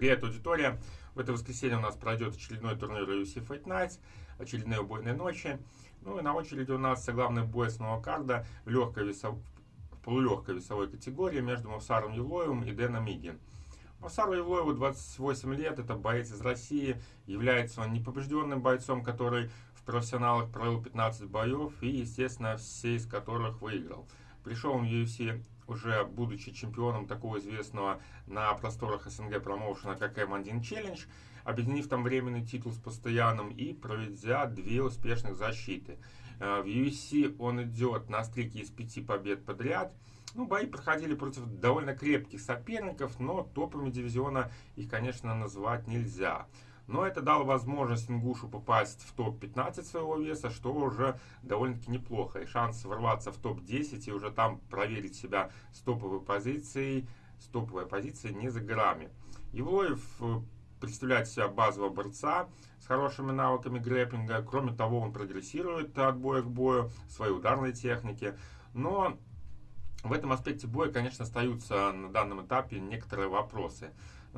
Привет, аудитория! В это воскресенье у нас пройдет очередной турнир UFC Fight Nights, очередные убойные ночи. Ну и на очереди у нас главный бой с карда в, легкой весов... полулегкой весовой категории между Мавсаром Юлоевым и Дэном Миги. Мавсару Юлоеву 28 лет, это боец из России, является он непобежденным бойцом, который в профессионалах провел 15 боев и, естественно, все из которых выиграл. Пришел он в UFC уже будучи чемпионом такого известного на просторах СНГ промоушена, как M1 Challenge, объединив там временный титул с постоянным и проведя две успешных защиты. Э, в UFC он идет на стрике из пяти побед подряд. Ну, бои проходили против довольно крепких соперников, но топами дивизиона их, конечно, назвать нельзя. Но это дало возможность Ингушу попасть в топ-15 своего веса, что уже довольно-таки неплохо. И шанс ворваться в топ-10 и уже там проверить себя с топовой позицией, с топовой позицией не за грамме. Евлоев э, представляет себя базового борца с хорошими навыками грэппинга. Кроме того, он прогрессирует от боя к бою своей ударной технике. Но в этом аспекте боя, конечно, остаются на данном этапе некоторые вопросы.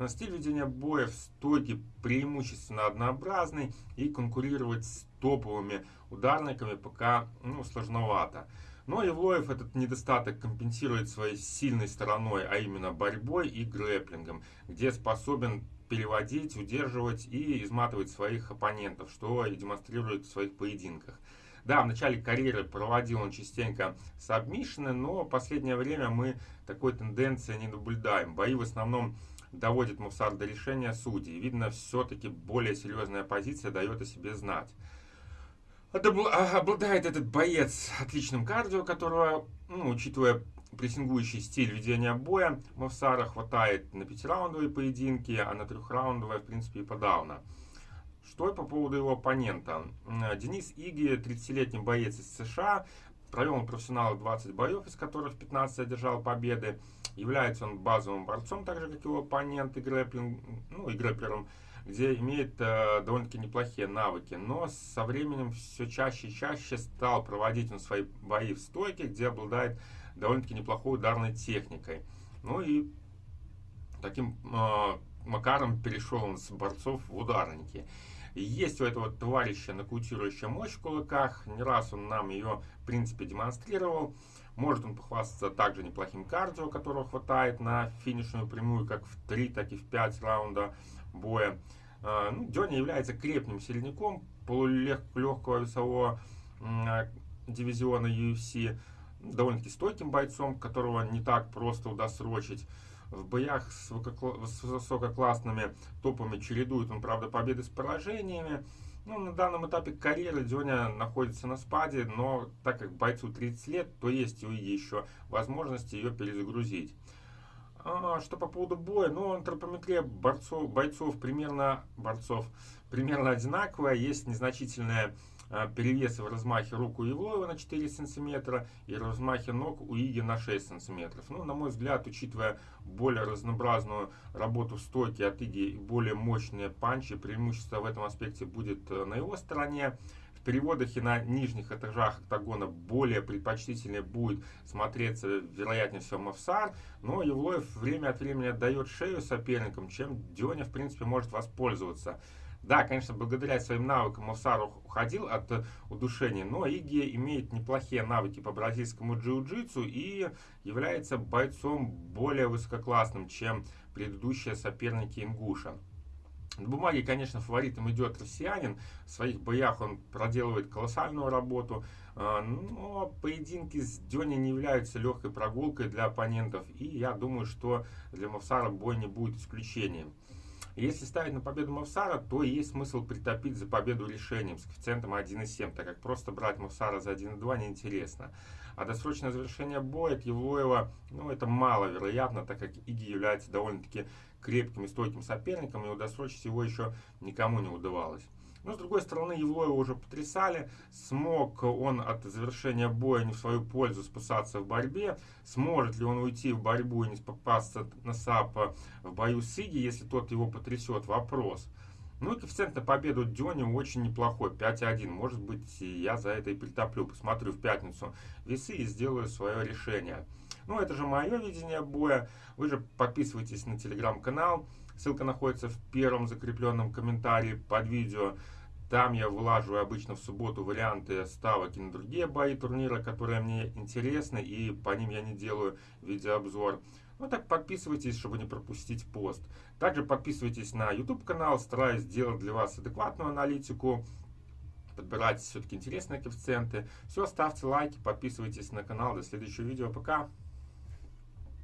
Стиль ведения боя в стойке преимущественно однообразный и конкурировать с топовыми ударниками пока ну, сложновато. Но Евлоев этот недостаток компенсирует своей сильной стороной, а именно борьбой и грэплингом, где способен переводить, удерживать и изматывать своих оппонентов, что и демонстрирует в своих поединках. Да, в начале карьеры проводил он частенько сабмишины, но в последнее время мы такой тенденции не наблюдаем. Бои в основном доводит Мусар до решения судей. Видно, все-таки более серьезная позиция дает о себе знать. А, обладает этот боец отличным кардио, которого, ну, учитывая прессингующий стиль ведения боя, Мавсара хватает на пятираундовые поединки, а на трехраундовые, в принципе, и подавно. Что по поводу его оппонента? Денис Иги, 30-летний боец из США, провел он профессионал 20 боев, из которых 15 одержал победы. Является он базовым борцом, так же как его оппонент и, грэплинг, ну, и грэплером, где имеет э, довольно-таки неплохие навыки. Но со временем все чаще и чаще стал проводить он свои бои в стойке, где обладает довольно-таки неплохой ударной техникой. Ну и таким э, макаром перешел он с борцов в ударники. Есть у этого товарища нокаутирующая мощь в кулаках. Не раз он нам ее, в принципе, демонстрировал. Может он похвастаться также неплохим кардио, которого хватает на финишную прямую, как в 3, так и в 5 раунда боя. А, ну, Дёня является крепким сильником полулегкого весового дивизиона UFC. Довольно-таки стойким бойцом, которого не так просто удосрочить. В боях с, высококлассными топами чередует он, правда, победы с поражениями. Ну, на данном этапе карьеры Дёня находится на спаде, но так как бойцу 30 лет, то есть еще возможность ее перезагрузить. А, что по поводу боя, ну, антропометрия борцов, бойцов примерно, борцов примерно одинаковая, есть незначительная а, перевесы в размахе рук у Евлоева на 4 сантиметра и размахе ног у Иги на 6 сантиметров. Ну, на мой взгляд, учитывая более разнообразную работу в стойке от Иги и более мощные панчи, преимущество в этом аспекте будет э, на его стороне. В переводах и на нижних этажах октагона более предпочтительнее будет смотреться, вероятнее всего, Мавсар, но Евлоев время от времени отдает шею соперникам, чем Дёня, в принципе, может воспользоваться. Да, конечно, благодаря своим навыкам Мавсар уходил от удушения, но Иги имеет неплохие навыки по бразильскому джиу-джитсу и является бойцом более высококлассным, чем предыдущие соперники Ингуша. На бумаге, конечно, фаворитом идет россиянин. В своих боях он проделывает колоссальную работу. А, но поединки с Дёни не являются легкой прогулкой для оппонентов. И я думаю, что для Мавсара бой не будет исключением. Если ставить на победу Мавсара, то есть смысл притопить за победу решением с коэффициентом 1,7, так как просто брать Мавсара за 1,2 неинтересно. А досрочное завершение боя от Евлоева, ну, это маловероятно, так как Иги является довольно-таки крепким и стойким соперником, и удосрочить его еще никому не удавалось. Но, с другой стороны, Евлоева уже потрясали. Смог он от завершения боя не в свою пользу спасаться в борьбе. Сможет ли он уйти в борьбу и не попасться на САПа в бою с Иги, если тот его потрясет? Вопрос. Ну и коэффициент на победу Дёни очень неплохой, 5,1. Может быть, я за это и притоплю. Посмотрю в пятницу весы и сделаю свое решение. Ну, это же мое видение боя. Вы же подписывайтесь на телеграм-канал, Ссылка находится в первом закрепленном комментарии под видео. Там я вылаживаю обычно в субботу варианты ставок и на другие бои турнира, которые мне интересны, и по ним я не делаю видеообзор. Ну так подписывайтесь, чтобы не пропустить пост. Также подписывайтесь на YouTube канал, стараюсь делать для вас адекватную аналитику, подбирать все-таки интересные коэффициенты. Все, ставьте лайки, подписывайтесь на канал. До следующего видео. Пока!